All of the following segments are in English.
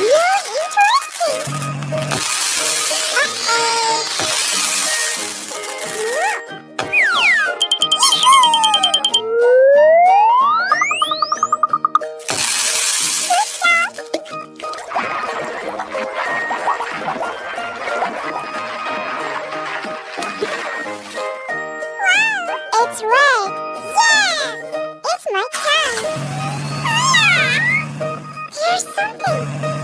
You're interesting. Oh. Wow, it's red. Yeah, it's my turn. Ah! Something.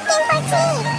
てほしい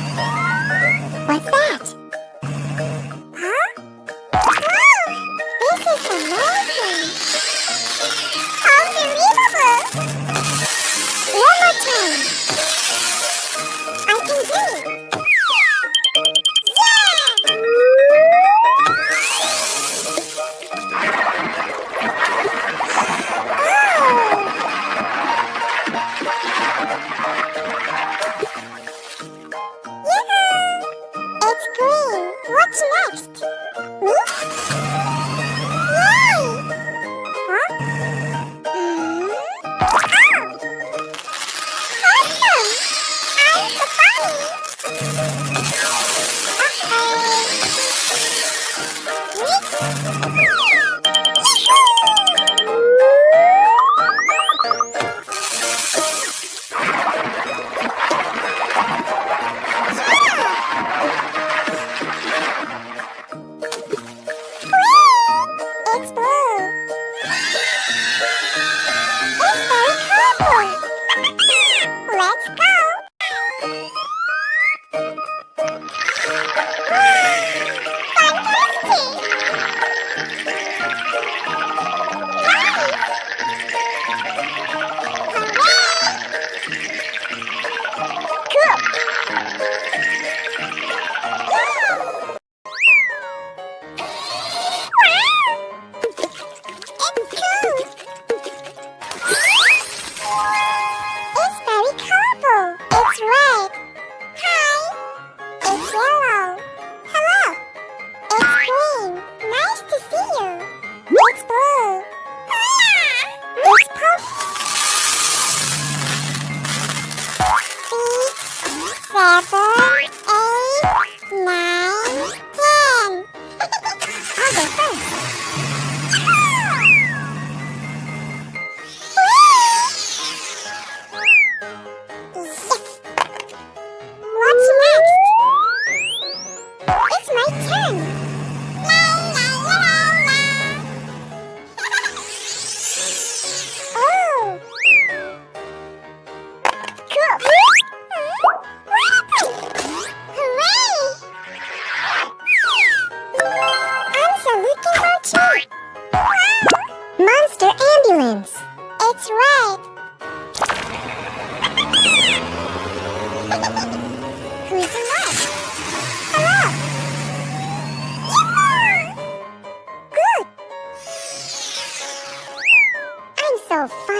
so.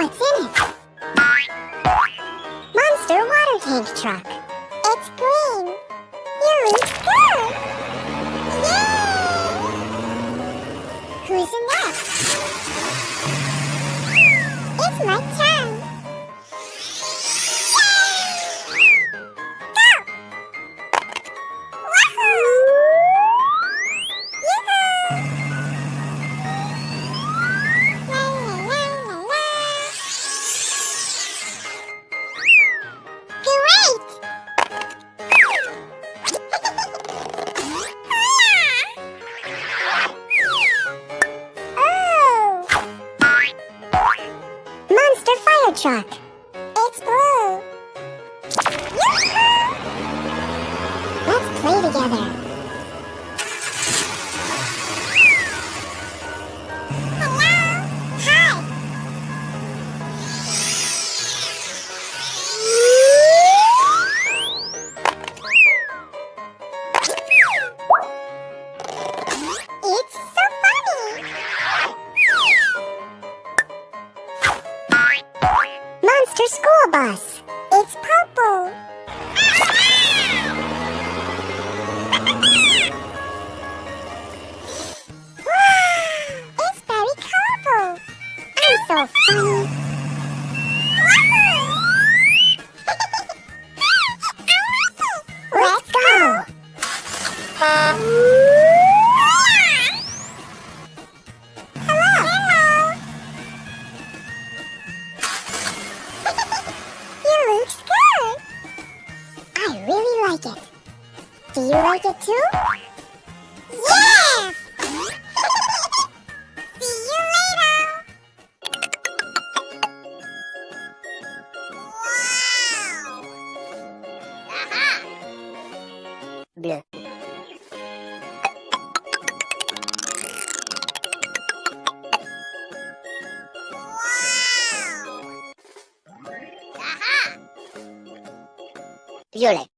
what's in it. Monster water tank truck. It's green. You looks good. Yay! Who's in that? It's my turn. together. I really like it. Do you like it too? violet.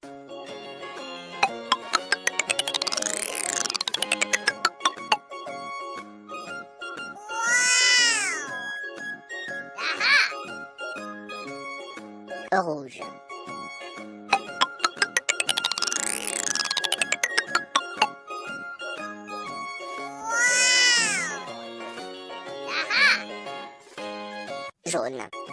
rouge. Wow Jaune.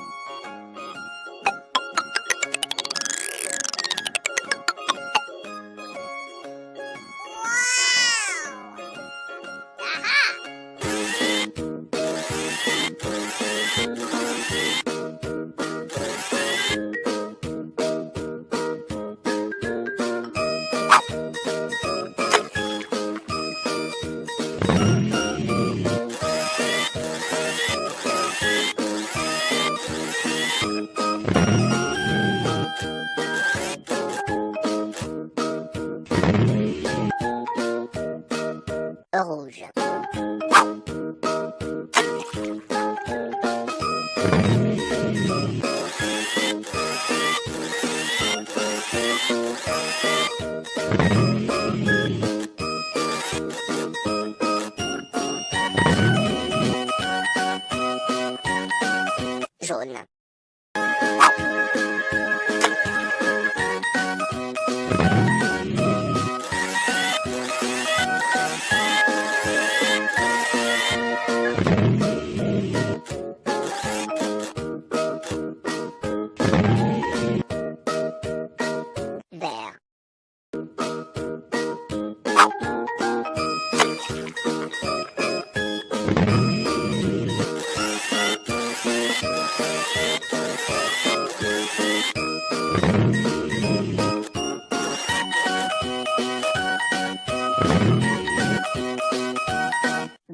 you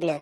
Glück.